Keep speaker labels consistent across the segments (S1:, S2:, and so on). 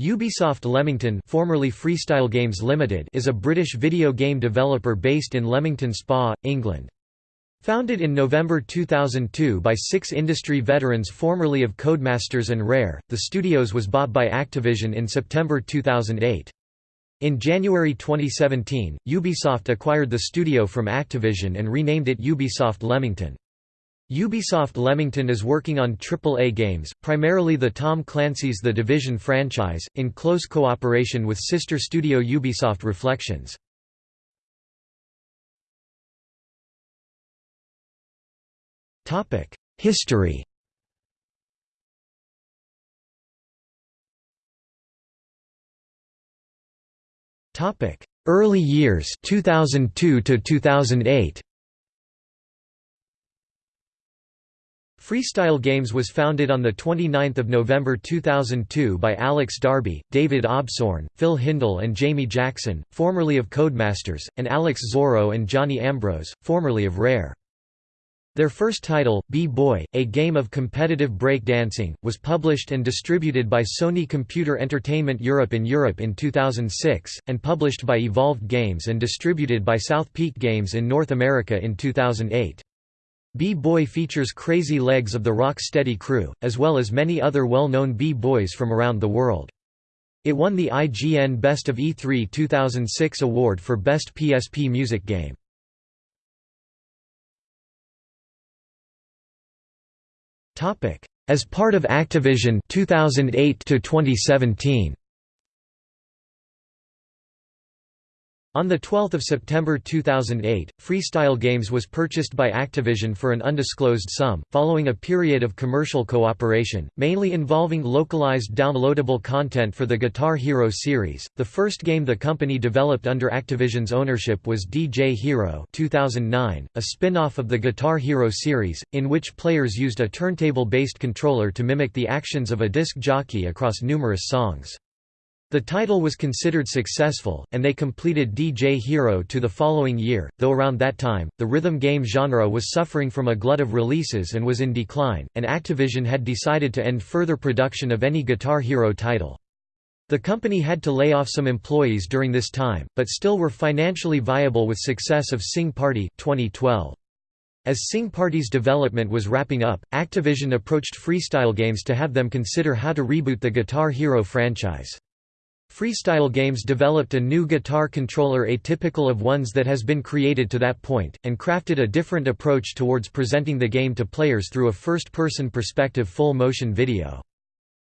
S1: Ubisoft Leamington formerly Freestyle Games Limited is a British video game developer based in Leamington Spa, England. Founded in November 2002 by six industry veterans formerly of Codemasters and Rare, the studios was bought by Activision in September 2008. In January 2017, Ubisoft acquired the studio from Activision and renamed it Ubisoft Leamington. Ubisoft Leamington is working on AAA games, primarily the Tom Clancy's The Division franchise, in close cooperation with sister studio Ubisoft Reflections. History Early years 2002 to 2008 Freestyle Games was founded on 29 November 2002 by Alex Darby, David Osborne, Phil Hindle and Jamie Jackson, formerly of Codemasters, and Alex Zorro and Johnny Ambrose, formerly of Rare. Their first title, B-Boy, a game of competitive break dancing, was published and distributed by Sony Computer Entertainment Europe in Europe in 2006, and published by Evolved Games and distributed by South Peak Games in North America in 2008. B-Boy features Crazy Legs of the Rock Steady crew, as well as many other well-known B-Boys from around the world. It won the IGN Best of E3 2006 award for Best PSP Music Game. As part of Activision 2008 to 2017 On 12 September 2008, Freestyle Games was purchased by Activision for an undisclosed sum, following a period of commercial cooperation, mainly involving localized downloadable content for the Guitar Hero series. The first game the company developed under Activision's ownership was DJ Hero 2009, a spin-off of the Guitar Hero series, in which players used a turntable-based controller to mimic the actions of a disc jockey across numerous songs. The title was considered successful, and they completed DJ Hero 2 the following year, though around that time, the rhythm game genre was suffering from a glut of releases and was in decline, and Activision had decided to end further production of any Guitar Hero title. The company had to lay off some employees during this time, but still were financially viable with success of Sing Party 2012. As Sing Party's development was wrapping up, Activision approached Freestyle Games to have them consider how to reboot the Guitar Hero franchise. Freestyle Games developed a new guitar controller atypical of ones that has been created to that point, and crafted a different approach towards presenting the game to players through a first-person perspective full-motion video.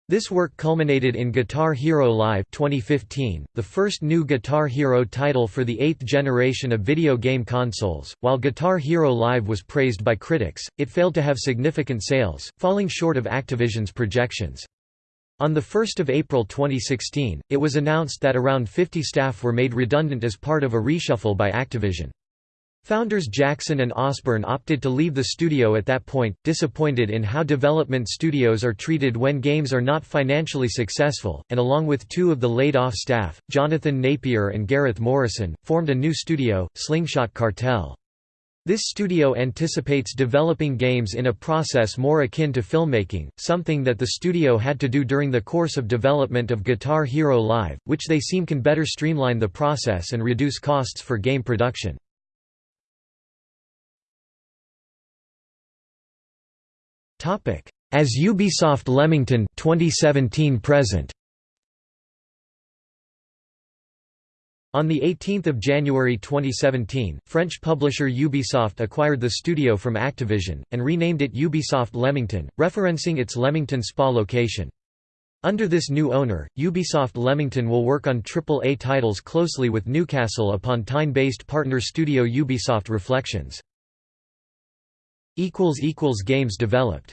S1: This work culminated in Guitar Hero Live 2015, the first new Guitar Hero title for the eighth generation of video game consoles. While Guitar Hero Live was praised by critics, it failed to have significant sales, falling short of Activision's projections. On 1 April 2016, it was announced that around 50 staff were made redundant as part of a reshuffle by Activision. Founders Jackson and Osborne opted to leave the studio at that point, disappointed in how development studios are treated when games are not financially successful, and along with two of the laid-off staff, Jonathan Napier and Gareth Morrison, formed a new studio, Slingshot Cartel. This studio anticipates developing games in a process more akin to filmmaking, something that the studio had to do during the course of development of Guitar Hero Live, which they seem can better streamline the process and reduce costs for game production. As Ubisoft Leamington 2017 present On 18 January 2017, French publisher Ubisoft acquired the studio from Activision, and renamed it Ubisoft Leamington, referencing its Leamington Spa location. Under this new owner, Ubisoft Leamington will work on AAA titles closely with Newcastle upon Tyne-based partner studio Ubisoft Reflections. Games developed